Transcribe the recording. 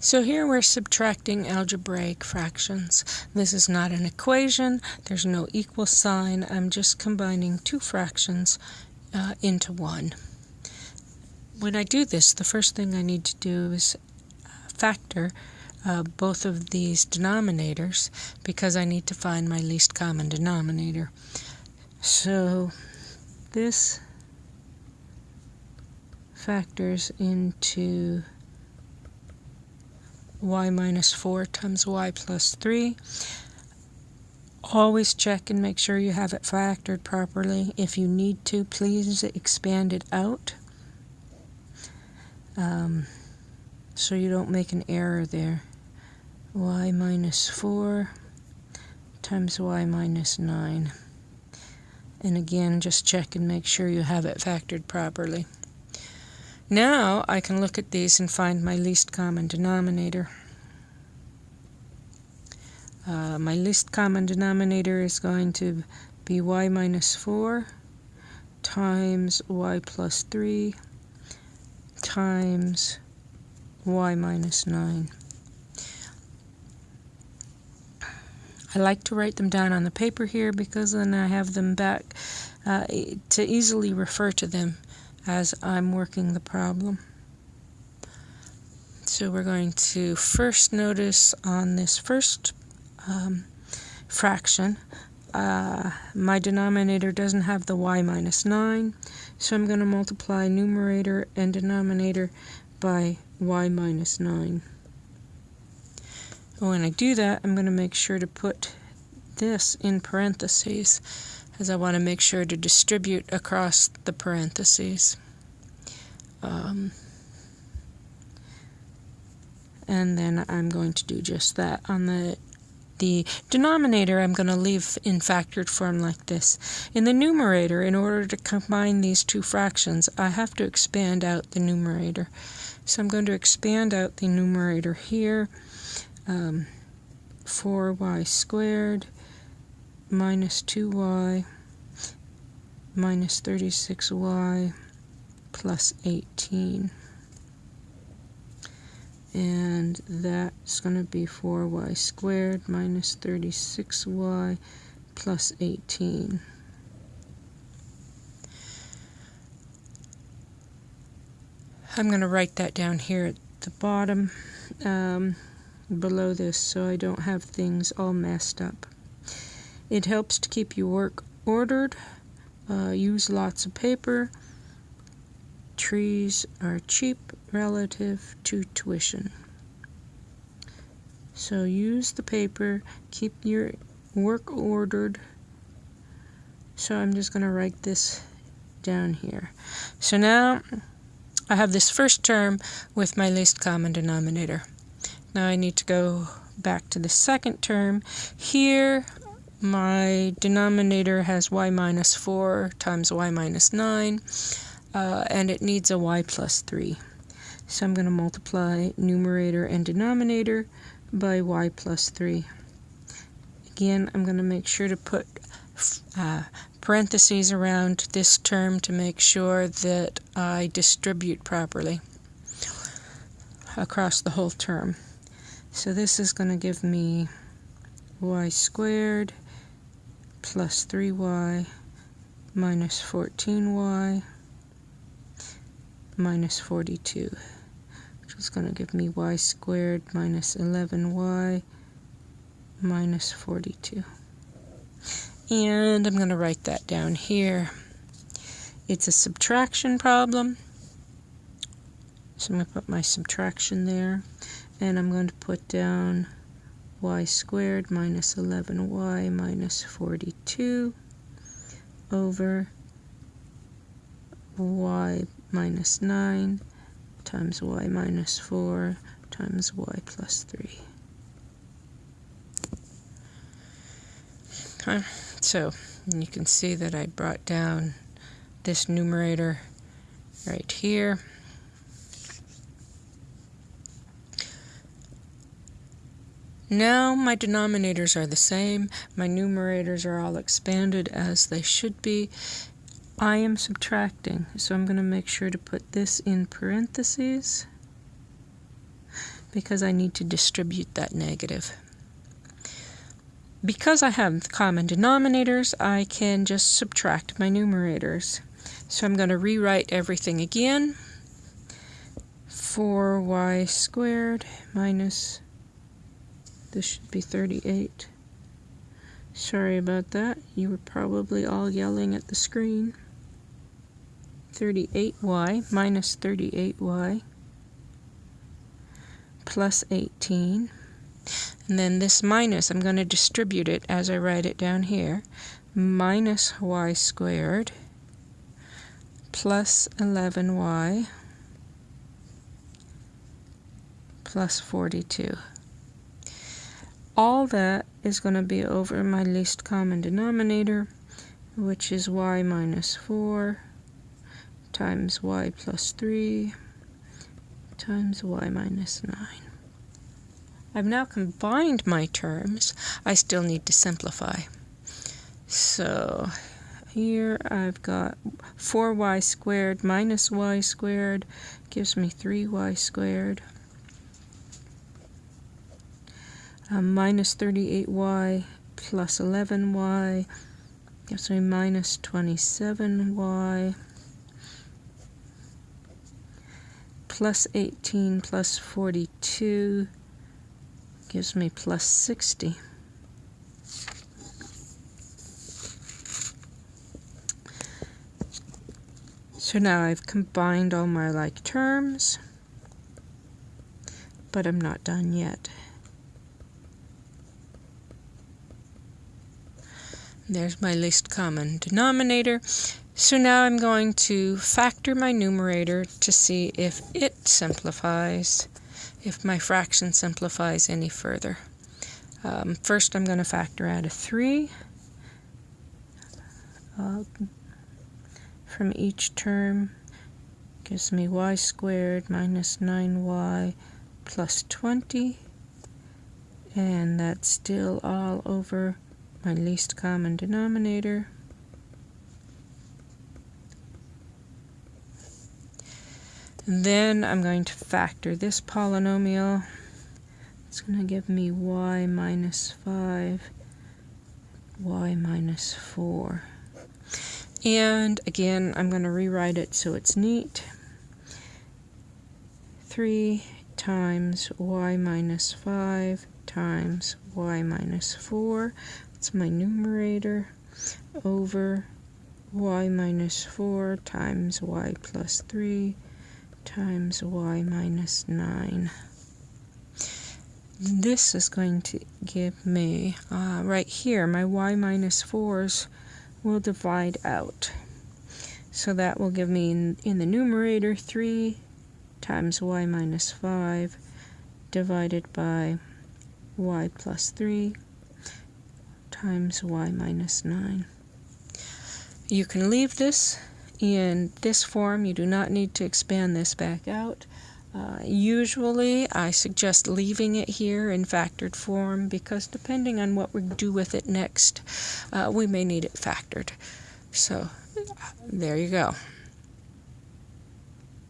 So here we're subtracting algebraic fractions. This is not an equation, there's no equal sign, I'm just combining two fractions uh, into one. When I do this, the first thing I need to do is uh, factor uh, both of these denominators because I need to find my least common denominator. So this factors into y minus 4 times y plus 3. Always check and make sure you have it factored properly. If you need to, please expand it out um, so you don't make an error there. y minus 4 times y minus 9. And again, just check and make sure you have it factored properly. Now I can look at these and find my least common denominator. Uh, my least common denominator is going to be y minus 4 times y plus 3 times y minus 9. I like to write them down on the paper here because then I have them back uh, to easily refer to them as I'm working the problem. So we're going to first notice on this first um, fraction, uh, my denominator doesn't have the y minus 9, so I'm going to multiply numerator and denominator by y minus 9. When I do that, I'm going to make sure to put this in parentheses as I want to make sure to distribute across the parentheses. Um, and then I'm going to do just that. On the the denominator I'm going to leave in factored form like this. In the numerator, in order to combine these two fractions, I have to expand out the numerator. So I'm going to expand out the numerator here. Um, 4y squared minus 2y minus 36y plus 18 and that's going to be 4y squared minus 36y plus 18 I'm going to write that down here at the bottom um, below this so I don't have things all messed up. It helps to keep your work ordered. Uh, use lots of paper. Trees are cheap relative to tuition. So use the paper, keep your work ordered. So I'm just going to write this down here. So now I have this first term with my least common denominator. Now I need to go back to the second term. Here my denominator has y minus 4 times y minus 9, uh, and it needs a y plus 3. So I'm going to multiply numerator and denominator by y plus 3. Again, I'm going to make sure to put uh, parentheses around this term to make sure that I distribute properly across the whole term. So this is going to give me y squared plus 3y minus 14y minus 42, which is going to give me y squared minus 11y minus 42. And I'm going to write that down here. It's a subtraction problem. So I'm going to put my subtraction there. And I'm going to put down y squared minus 11y minus 42 over y minus 9 times y minus 4 times y plus 3. Okay, so you can see that I brought down this numerator right here. Now my denominators are the same, my numerators are all expanded as they should be. I am subtracting, so I'm going to make sure to put this in parentheses because I need to distribute that negative. Because I have common denominators, I can just subtract my numerators. So I'm going to rewrite everything again. 4y squared minus, this should be 38. Sorry about that. You were probably all yelling at the screen. 38y minus 38y plus 18. And then this minus, I'm going to distribute it as I write it down here. Minus y squared plus 11y plus 42. All that is going to be over my least common denominator, which is y minus 4 times y plus 3 times y minus 9. I've now combined my terms. I still need to simplify. So here I've got 4y squared minus y squared gives me 3y squared. Uh, minus 38y plus 11y gives me minus 27y. plus 18 plus 42 gives me plus 60. So now I've combined all my like terms, but I'm not done yet. There's my least common denominator. So now I'm going to factor my numerator to see if it simplifies, if my fraction simplifies any further. Um, first I'm going to factor out a 3 uh, from each term. Gives me y squared minus 9y plus 20. And that's still all over my least common denominator. And Then I'm going to factor this polynomial. It's going to give me y minus 5, y minus 4. And again, I'm going to rewrite it so it's neat. 3 times y minus 5 times y minus 4. That's my numerator over y minus 4 times y plus 3 times y minus 9. This is going to give me, uh, right here, my y minus 4s will divide out. So that will give me in, in the numerator 3 times y minus 5 divided by y plus 3 times y minus 9. You can leave this in this form. You do not need to expand this back out. Uh, usually I suggest leaving it here in factored form because depending on what we do with it next, uh, we may need it factored. So there you go.